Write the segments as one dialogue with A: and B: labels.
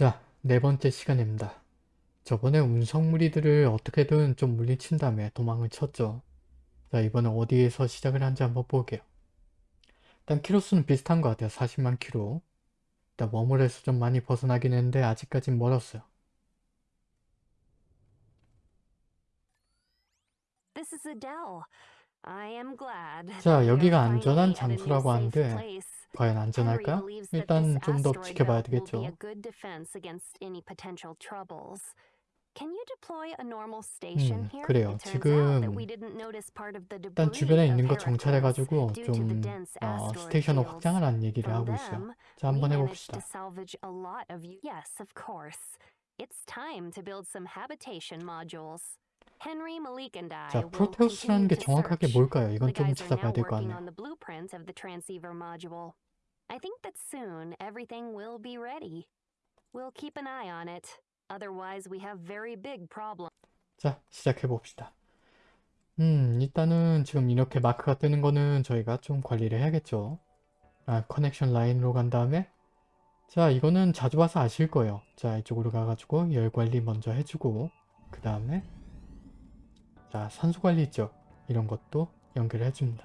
A: 자, 네 번째 시간입니다. 저번에 운석무리들을 어떻게든 좀 물리친 다음에 도망을 쳤죠. 자, 이번엔 어디에서 시작을 한지 한번 볼게요. 일단 키로수는 비슷한 것 같아요. 40만 키로. 일단 머물에서 좀 많이 벗어나긴 했는데 아직까진 멀었어요.
B: This is Adele. I am glad.
A: 자, 여기가 안전한 장소라고 하는데. 과연
B: that
A: 일단 좀 더 지켜봐야 되겠죠. 음? 그래요. 지금 일단 주변에 있는 거 정찰해가지고 좀 어, 스테이션을. 확장하라는 얘기를 하고 있어요. 자, 한번 해봅시다.
B: It's time to build some habitation modules.
A: 자, 프로테우스라는 게 정확하게. 뭘까요? 이건 좀 찾아봐야 될것
B: working
A: 같네요.
B: on the blueprint of the transceiver module. I think that soon everything will be ready. We'll keep an eye on it. Otherwise, we have very big problems.
A: 자, 시작해 봅시다. 음, 일단은 지금 이렇게 마크가 뜨는 거는 저희가 좀 관리를 해야겠죠. 아, 커넥션 라인으로 간 다음에 자, 이거는 자주 봐서 아실 거예요. 자, 이쪽으로 가가지고 열 관리 먼저 해주고 그 다음에 자, 산소 관리 있죠? 이런 것도 연결해줍니다.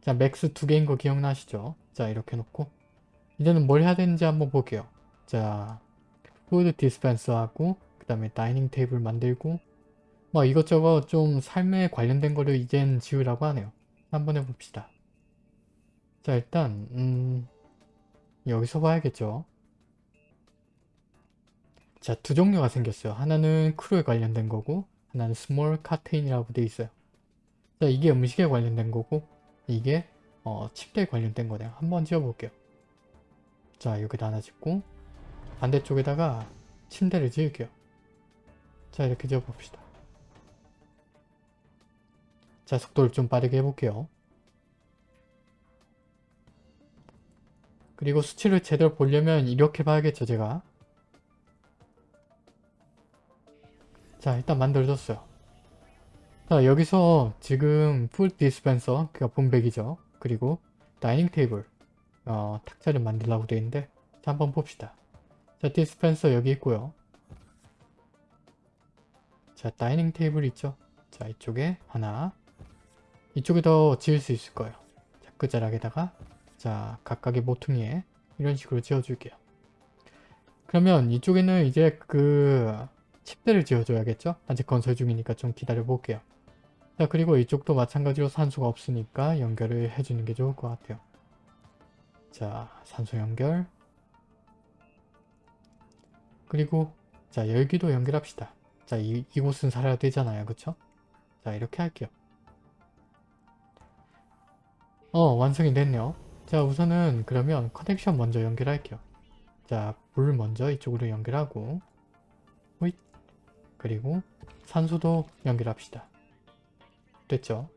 A: 자, max 두 개인 거 기억나시죠? 자, 이렇게 놓고 이제는 뭘 해야 되는지 한번 볼게요. 자, food dispenser하고 그 다음에 dining table 만들고 뭐 이것저것 좀 삶에 관련된 거를 이젠 지으라고 하네요. 한번 해봅시다. 자 일단 음 여기서 봐야겠죠. 자 두 종류가 생겼어요. 하나는 crew에 관련된 거고 하나는 small canteen이라고 돼 있어요. 자 이게 음식에 관련된 거고 이게 어, 침대에 관련된 거네요. 한번 지어볼게요. 자 여기다 하나 짓고 반대쪽에다가 침대를 지을게요. 자 이렇게 지어봅시다. 자 속도를 좀 빠르게 해볼게요. 그리고 수치를 제대로 보려면 이렇게 봐야겠죠 제가. 자 일단 만들어졌어요. 자 여기서 지금 food dispenser 그니까 분배기죠. 그리고 dining table 어, 탁자를 만들라고 되어 있는데 자 한번 봅시다. 자 디스펜서 여기 있고요. 자 dining table 있죠. 자 이쪽에 하나 이쪽에 더 지을 수 있을 거예요. 자 끝자락에다가 자 각각의 모퉁이에 이런 식으로 지어줄게요. 그러면 이쪽에는 이제 그 침대를 지어줘야겠죠? 아직 건설 중이니까 좀 기다려 볼게요. 자 그리고 이쪽도 마찬가지로 산소가 없으니까 연결을 해주는 게 좋을 것 같아요. 자 산소 연결 그리고 자 열기도 연결합시다. 자 이, 이곳은 살아야 되잖아요. 그쵸? 자 이렇게 할게요. 어 완성이 됐네요. 자 우선은 그러면 connection 먼저 연결할게요. 자 물 먼저 이쪽으로 연결하고 그리고 산소도 연결합시다. 됐죠?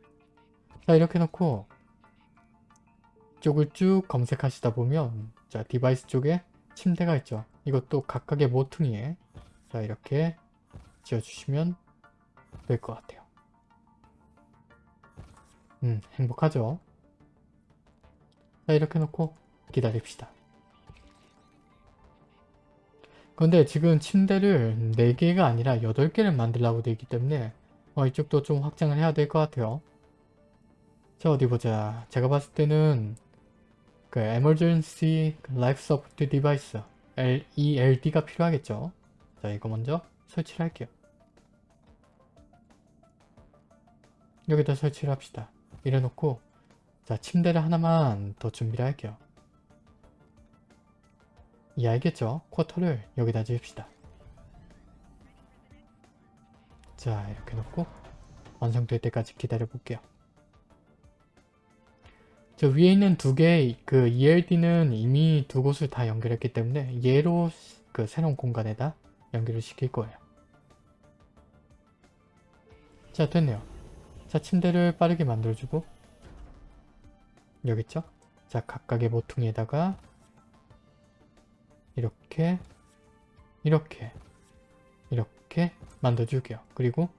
A: 자 이렇게 놓고 쪽을 쭉 검색하시다 보면 자 device 쪽에 침대가 있죠. 이것도 각각의 모퉁이에 자 이렇게 지어주시면 될 것 같아요. 음 행복하죠? 자 이렇게 놓고 기다립시다. 근데 지금 침대를 4개가 아니라 8개를 만들려고 되어 있기 때문에 어, 이쪽도 좀 확장을 해야 될 것 같아요. 자 어디 보자. 제가 봤을 때는 그 Emergency Life Support Device ELD가 필요하겠죠. 자 이거 먼저 설치를 할게요. 여기다 설치를 합시다. 이래놓고 자 침대를 하나만 더 준비를 할게요. 이 알겠죠? 쿼터를 여기다 지읍시다. 자 이렇게 놓고 완성될 때까지 기다려 볼게요. 저 위에 있는 두 개의 그 ELD는 이미 두 곳을 다 연결했기 때문에 얘로 그 새로운 공간에다 연결을 시킬 거예요. 자 됐네요. 자 침대를 빠르게 만들어주고 여기 있죠? 자 각각의 모퉁이에다가 이렇게 이렇게 이렇게 만들어줄게요. 그리고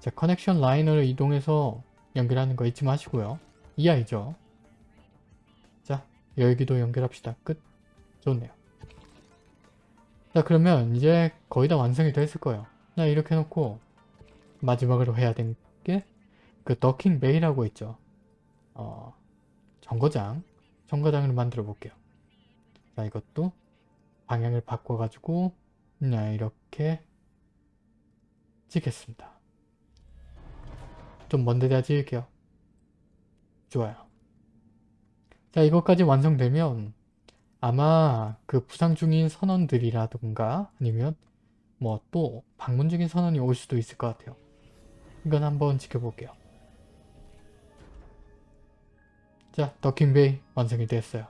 A: 자 커넥션 라인을 이동해서 연결하는 거 잊지 마시고요. 이 아이죠. 자 열기도 연결합시다. 끝. 좋네요. 자 그러면 이제 거의 다 완성이 됐을 거예요. 자 이렇게 해놓고 마지막으로 해야 될게그 더킹 베이라고 있죠. 어 정거장 정거장을 만들어 볼게요. 자 이것도 방향을 바꿔가지고 그냥 이렇게 찍겠습니다. 좀 먼 데다 찍을게요. 좋아요. 자 이것까지 완성되면 아마 그 부상 중인 선원들이라든가 아니면 뭐 또 방문 중인 선원이 올 수도 있을 것 같아요. 이건 한번 지켜볼게요. 자, 더킹베이 완성이 됐어요.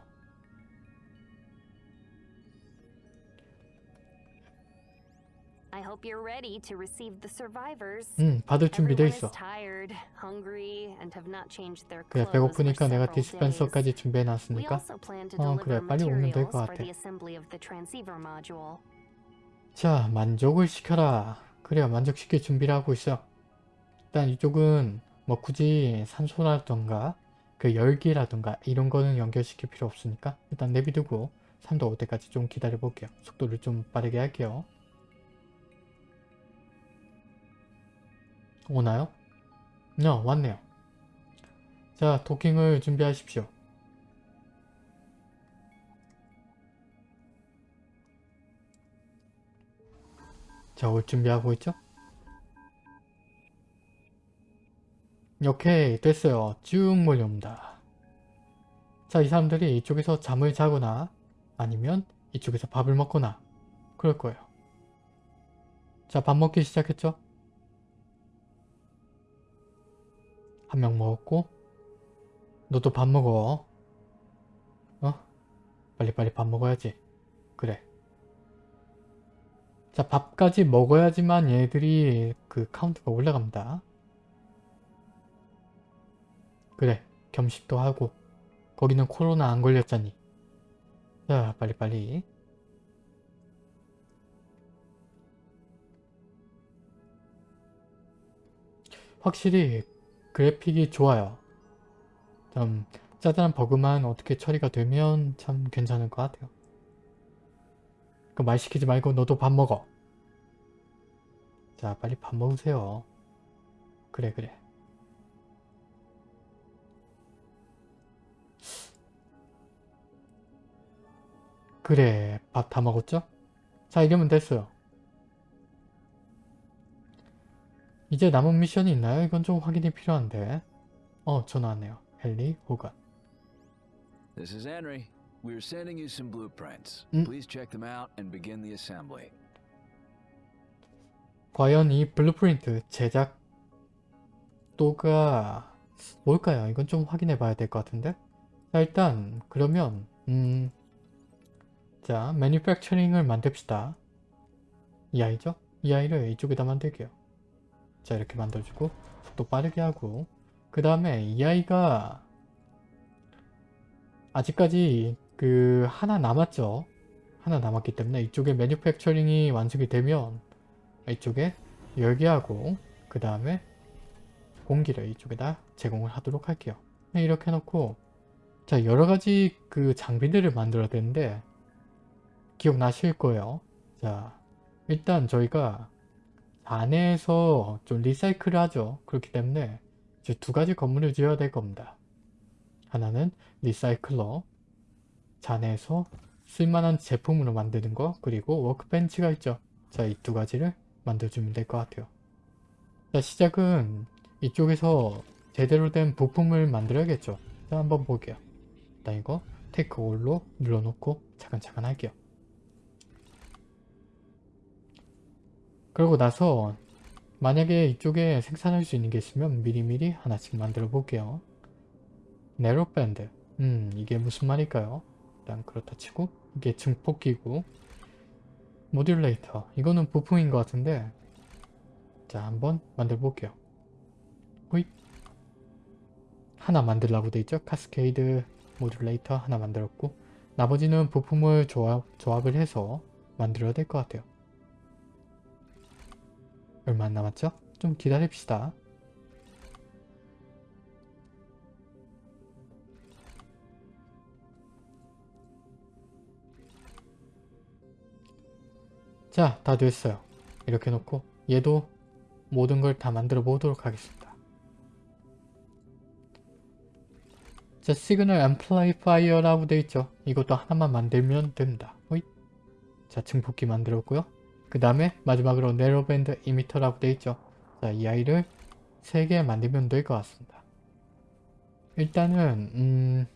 B: I hope you're ready to receive the survivors.
A: 음, 받을 준비돼 있어.
B: tired, hungry, and have not changed their
A: 그래,
B: clothes for
A: 배고프니까 내가. 디스펜서까지 준비해 놨으니까
B: plan to
A: 어, 그래, 빨리 오면 될 것 같아. 자, 만족을 시켜라. 그래야 만족시킬 준비를 하고 있어. 일단 이쪽은 뭐 굳이 산소라던가 그 열기라던가 이런 거는 연결시킬 필요 없으니까 일단 내비두고 3도 올 때까지 좀 기다려 볼게요. 속도를 좀 빠르게 할게요. 오나요? 어, 왔네요. 자, 도킹을 준비하십시오. 자, 올 준비하고 있죠? 오케이, 됐어요. 쭉 몰려옵니다. 자, 이 사람들이 이쪽에서 잠을 자거나 아니면 이쪽에서 밥을 먹거나 그럴 거예요. 자, 밥 먹기 시작했죠? 한 명 먹었고 너도 밥 먹어. 어? 빨리빨리 밥 먹어야지. 그래. 자, 밥까지 먹어야지만 얘들이 그 카운트가 올라갑니다. 그래, 겸식도 하고 거기는 코로나 안 걸렸잖니. 자, 빨리빨리. 확실히 그래픽이 좋아요. 좀 짜잘한 버그만 어떻게 처리가 되면 참 괜찮을 것 같아요. 그 말 시키지 말고 너도 밥 먹어. 자 빨리 밥 먹으세요. 그래 그래. 그래 밥 다 먹었죠? 자 이러면 됐어요. 이제 남은 미션이 있나요? 이건 좀 확인이 필요한데. 어 전화 왔네요. 헨리 호간.
C: This is Henry. We're sending you some blueprints.
A: Mm.
C: Please check them out and begin the assembly.
A: 과연 이 blueprint 제작도가 뭘까요? 이건 좀 확인해 봐야 될 것 같은데 자 일단 그러면 음, 자 manufacturing을 만듭시다 이 아이죠? 이 아이를 이쪽에다 만들게요 자 이렇게 만들어주고 속도 빠르게 하고 그 다음에 이 아이가 아직까지 그 하나 남았죠 하나 남았기 때문에 이쪽에 매니팩처링이 완성이 되면 이쪽에 열기하고 그 다음에 공기를 이쪽에다 제공을 하도록 할게요. 네, 이렇게 해놓고 자 여러가지 그 장비들을 만들어야 되는데 기억나실 거예요. 자 일단 저희가 안에서 좀 리사이클을 하죠. 그렇기 때문에 이제 두 가지 건물을 지어야 될 겁니다. 하나는 리사이클러 잔에서 쓸만한 제품으로 만드는 거 그리고 워크벤치가 있죠. 자 이 두 가지를 만들어주면 될 것 같아요. 자 시작은 이쪽에서 제대로 된 부품을 만들어야겠죠. 자 한번 볼게요. 일단 이거 테이크 올로 눌러놓고 차근차근 할게요. 그러고 나서 만약에 이쪽에 생산할 수 있는 게 있으면 미리미리 하나씩 만들어 볼게요. 네로밴드 음 이게 무슨 말일까요? 일단 그렇다 치고 이게 증폭기구 모듈레이터 이거는 부품인 것 같은데 자 한번 만들어 볼게요. 호잇. 하나 만들라고 돼 있죠? 카스케이드 모듈레이터 하나 만들었고 나머지는 부품을 조합, 조합을 해서 만들어야 될 것 같아요 얼마 안 남았죠? 좀 기다립시다 자, 다 됐어요. 이렇게 놓고 얘도 모든 걸 다 만들어 보도록 하겠습니다. 자, signal amplifier라고 되어 있죠. 이것도 하나만 만들면 됩니다. 호잇. 자, 증폭기 만들었고요. 그 다음에 마지막으로 narrowband emitter라고 되어 있죠. 자, 이 아이를 3개 만들면 될 것 같습니다. 일단은 음...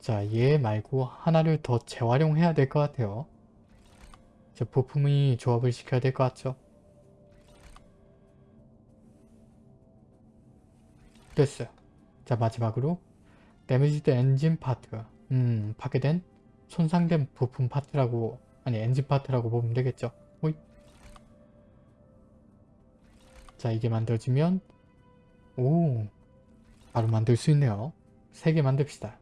A: 자, 얘 말고 하나를 더 재활용해야 될 것 같아요. 자, 부품이 조합을 시켜야 될 것 같죠? 됐어요. 자, 마지막으로 damaged engine part 음, 파괴된 손상된 부품 파트라고 아니 엔진 파트라고 보면 되겠죠. 호잇. 자, 이게 만들어지면 오 바로 만들 수 있네요. 3개 만듭시다.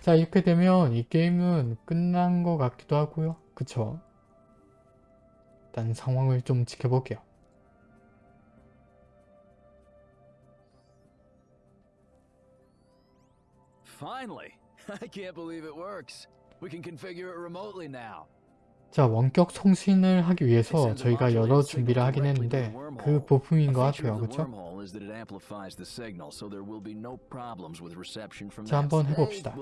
A: 자 이렇게 되면 이 게임은 끝난 것 같기도 하고요. 그쵸? 일단 상황을 좀 지켜볼게요.
C: Finally! I can't believe it works. We can configure it remotely now.
A: 자 원격 송신을 하기 위해서 저희가 여러 준비를 하긴 했는데 그 부품인 것 같아요. 그쵸? 자 한번 해봅시다.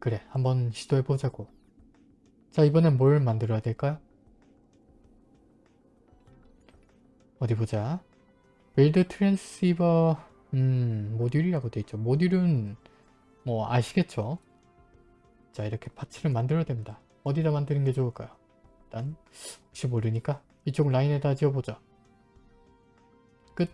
A: 그래 한번 시도해보자고. 자 이번엔 뭘 만들어야 될까요? 어디 보자. build transceiver 음 모듈이라고 되어 있죠. 모듈은 뭐 아시겠죠? 자 이렇게 parts를 만들어야 됩니다. 어디다 만드는 게 좋을까요? 일단 혹시 모르니까 이쪽 라인에다 지어보자. 끝.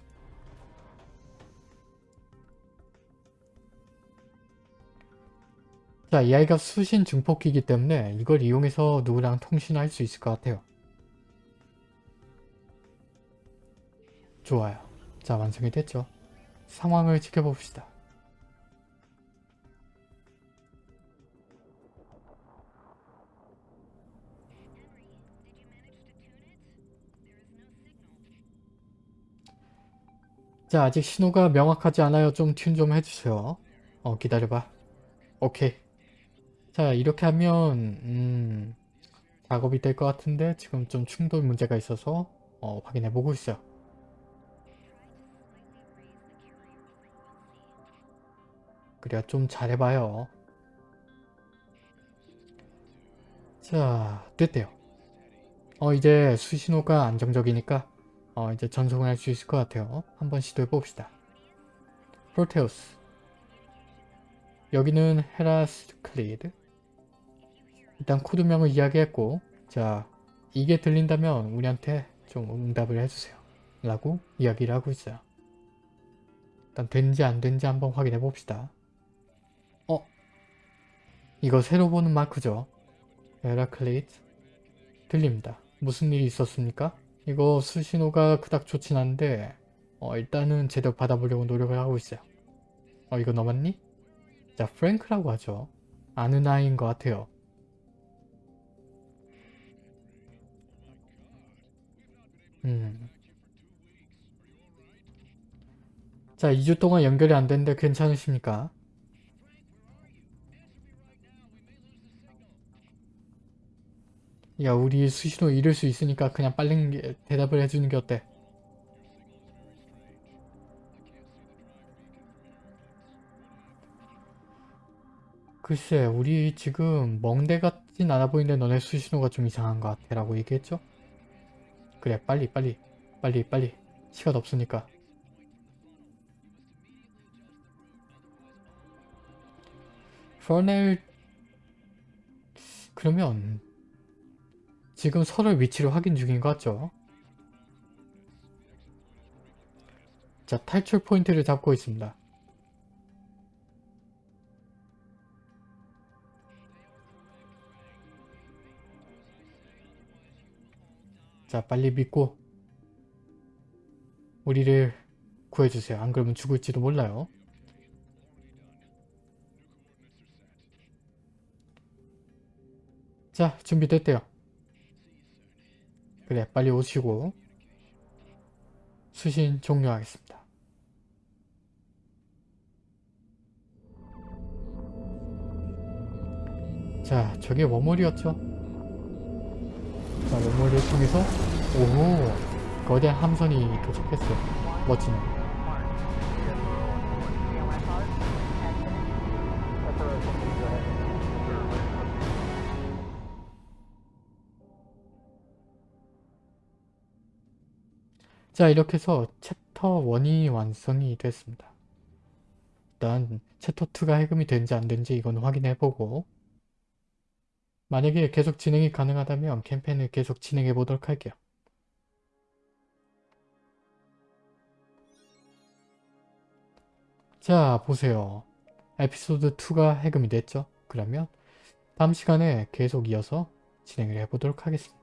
A: 자, 이 아이가 수신 증폭기이기 때문에 이걸 이용해서 누구랑 통신할 수 있을 것 같아요. 좋아요. 자, 완성이 됐죠. 상황을 지켜봅시다. 자 아직 신호가 명확하지 않아요. 좀 튠 좀 해주세요. 어 기다려봐. 오케이. 자 이렇게 하면 음, 작업이 될 것 같은데 지금 좀 충돌 문제가 있어서 어, 확인해 보고 있어요. 그래야 좀 잘해봐요. 자 됐대요. 어 이제 수신호가 안정적이니까 어, 이제 전송을 할 수 있을 것 같아요. 한번 시도해 봅시다. 프로테우스 여기는 헤라스클리드 일단 코드명을 이야기했고 자 이게 들린다면 우리한테 좀 응답을 해주세요. 라고 이야기를 하고 있어요. 일단 된지 안 된지 한번 확인해 봅시다. 어? 이거 새로 보는 마크죠? 헤라클리드 들립니다. 무슨 일이 있었습니까? 이거 수신호가 그닥 좋진 않은데 어, 일단은 제대로 받아보려고 노력을 하고 있어요. 어 이거 넘었니? 자 프랭크라고 하죠. 아는 아이인 것 같아요. 음. 자 2주 동안 연결이 안 되는데 괜찮으십니까? 야 우리 수신호 잃을 수 있으니까 그냥 빨리 대답을 해주는 게 어때? 글쎄 우리 지금 멍대 같진 않아 보이는데 너네 수신호가 좀 이상한 것 같아 라고 얘기했죠? 그래 빨리 빨리 빨리 빨리 시간 없으니까 퍼넬 그러면 지금 서로 위치를 확인 중인 것 같죠? 자 탈출 포인트를 잡고 있습니다. 자 빨리 믿고 우리를 구해주세요. 안 그러면 죽을지도 몰라요. 자 준비됐대요. 그래 빨리 오시고 수신 종료하겠습니다. 자 저게 워몰이었죠? 자 워몰을 통해서 오 거대 함선이 도착했어요. 멋지네. 자, 이렇게 해서 챕터 1이 완성이 됐습니다. 일단 챕터 2가 해금이 되는지 안 되는지 이건 확인해보고 만약에 계속 진행이 가능하다면 캠페인을 계속 진행해 보도록 할게요. 자 보세요. 에피소드 2가 해금이 됐죠? 그러면 다음 시간에 계속 이어서 진행을 해보도록 하겠습니다.